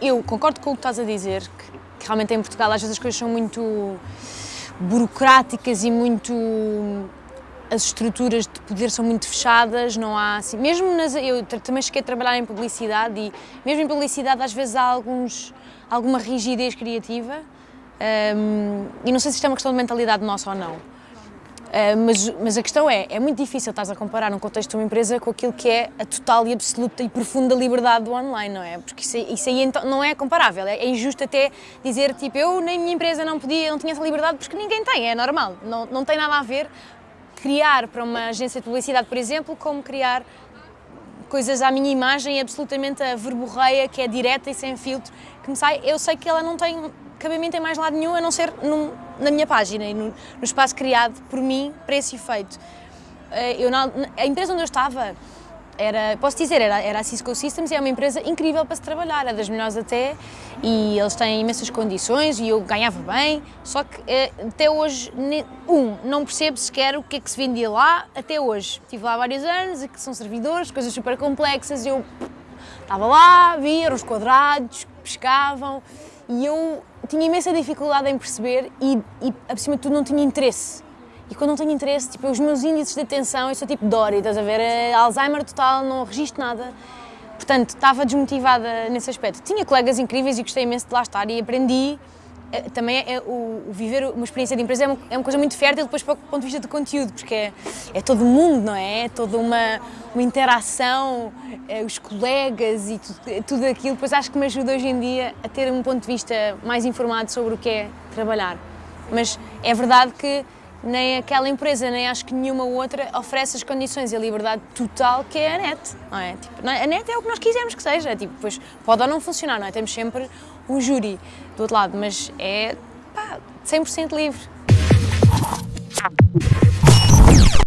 eu concordo com o que estás a dizer, que, que realmente em Portugal às vezes as coisas são muito burocráticas e muito as estruturas de poder são muito fechadas, não há assim, mesmo nas, eu também cheguei a trabalhar em publicidade e mesmo em publicidade às vezes há alguns, alguma rigidez criativa um, e não sei se isto é uma questão de mentalidade nossa ou não, mas, mas a questão é, é muito difícil estás a comparar um contexto de uma empresa com aquilo que é a total e absoluta e profunda liberdade do online, não é? Porque isso, isso aí então, não é comparável, é, é injusto até dizer tipo eu nem minha empresa não podia, não tinha essa liberdade porque ninguém tem, é normal, não, não tem nada a ver criar para uma agência de publicidade, por exemplo, como criar coisas à minha imagem absolutamente a verborreia, que é direta e sem filtro, que me sai, eu sei que ela não tem cabimento em mais lado nenhum, a não ser num, na minha página e no, no, espaço criado por mim para esse efeito. Eh, eu, na, a empresa onde eu estava, era, posso dizer, era, era a Cisco Systems e é uma empresa incrível para se trabalhar, é das melhores até, e eles têm imensas condições e eu ganhava bem, só que eh, até hoje, um, não percebo sequer o que é que se vendia lá até hoje. Estive lá vários anos, que são servidores, coisas super complexas, eu estava lá, via, os quadrados, pescavam, e eu tinha imensa dificuldade em perceber e, e acima de tudo, não tinha interesse e quando não tenho interesse, tipo, os meus índices de atenção, eu sou tipo Dory, estás a ver? É Alzheimer total, não registro nada. Portanto, estava desmotivada nesse aspecto. Tinha colegas incríveis e gostei imenso de lá estar e aprendi. Eh, também é, o, viver uma experiência de empresa é uma, é uma coisa muito fértil depois para o ponto de vista de conteúdo, porque é, é todo mundo, não é? É toda uma, uma interação, é, os colegas e tudo, é tudo aquilo. Depois acho que me ajuda hoje em dia a ter um ponto de vista mais informado sobre o que é trabalhar. Mas é verdade que nem aquela empresa, nem acho que nenhuma outra oferece as condições e a liberdade total que é a net, não é? Tipo, é? A net é o que nós quisermos que seja, tipo, depois pode ou não funcionar, não é? Temos sempre um júri do outro lado, mas é, pá, 100% livre.